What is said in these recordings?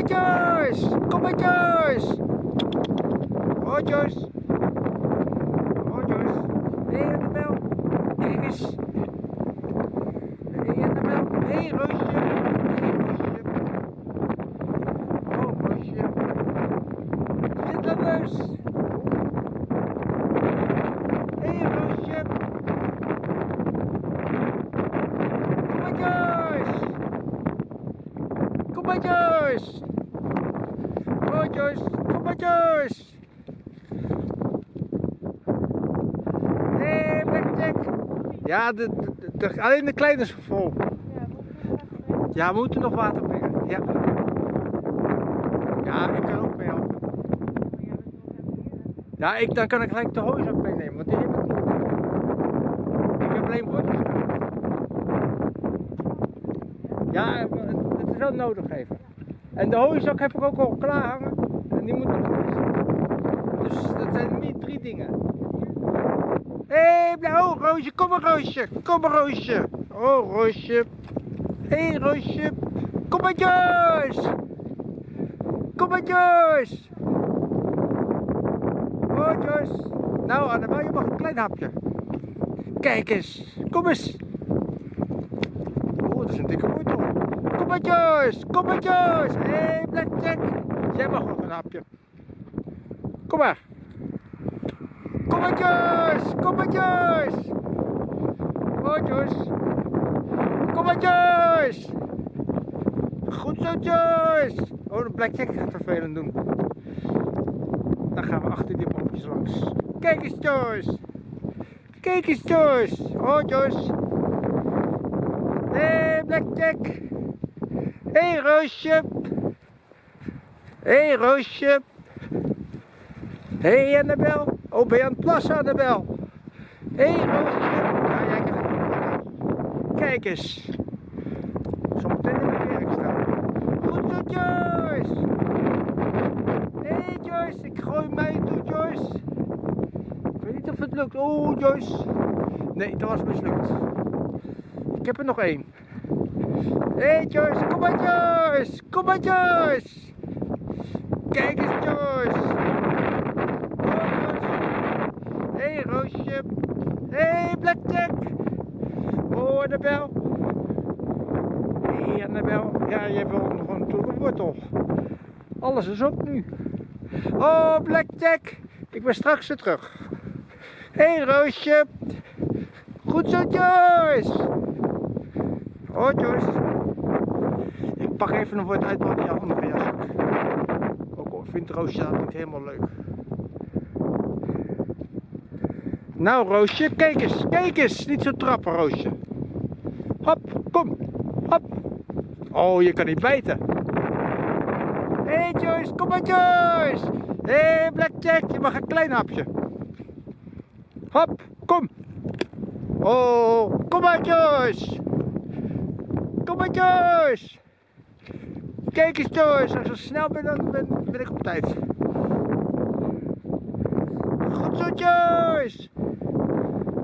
maar Joyce! Kom maar Joyce! Oh Joyce! Oh Joyce! Hé hey, Annabel! Kijk eens! Hé hey, Annabel! Hé hey, Roosje! Hé Roosje! Oh Roosje! Zit dat neus? Hé hey, Roosje! Kom maar Joyce! Kom maar! Kom maar hey! Ja, de, alleen de kleine is vol. Ja, we moeten nog water brengen. Ja. Ja, ik kan ook mee helpen. Ja, ik, dan kan ik gelijk de hooi ook meenemen, want die heb ik niet. Ik heb alleen wortels. Ja, het nodig even. En de hooizak heb ik ook al klaar hangen. En die moet nog Dus dat zijn niet drie dingen. Hé, hey, oh Roosje, kom maar Roosje, kom maar Roosje. Oh Roosje. Hé hey, Roosje, kom maar Joyce. Kom maar Joyce. Oh Joyce. Nou Annabel, je mag een klein hapje. Kijk eens, kom eens. Oh, dat is een dikke wortel. Kom maar Joyce. Hé hey, Blackjack, jij mag nog een hapje. Kom maar. Joyce, kom maar Joyce. Goed zo Joyce. Oh, de Blackjack gaat vervelend doen. Dan gaan we achter die bompjes langs. Kijk eens Joyce. Kijk eens Joyce. Oh Joyce. Hey, Blackjack. Hé hey, Roosje. Hé hey, Roosje. Hé hey, Annabel. Oh, ben je aan het plassen Annabel? Hé hey, Roosje. Ja, jij het. Kijk eens. Zometeen in de kerk staan. Goed zo Joyce. Hé hey, Joyce, ik gooi mij toe Joyce. Ik weet niet of het lukt. Oh Joyce. Nee, dat was mislukt. Ik heb er nog één. Hey Joyce, kom maar Joyce! Kom maar Joyce! Kijk eens Joyce! Oh! Hé hey, Roosje! Hé hey, Blackjack! Oh Annabel! Hé hey, Annabel! Ja, jij wil nog een wortel. Alles is op nu. Oh Blackjack! Ik ben straks weer terug. Hé hey, Roosje! Goed zo Joyce! Oh Joyce. Ik pak even een woord uit wat in je andere. Ook al vindt Roosje dat niet helemaal leuk. Nou Roosje, kijk eens, kijk eens. Niet zo trappen Roosje. Hop, kom. Hop. Oh, je kan niet bijten. Hé hey Joyce, kom maar Joyce. Hé hey, Blackjack, je mag een klein hapje. Hop, kom. Oh, kom maar Joyce. Kijk eens Joyce, als zo snel ben dan ben, ik op tijd. Goed zo Joyce!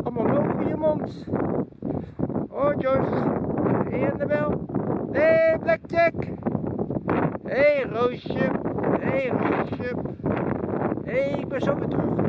Allemaal loop in je mond. Oh Joyce. Hé Annabel. Hé hey, Blackjack. Hé hey, Roosje. Hé hey, Roosje. Hé hey, ik ben zo weer terug.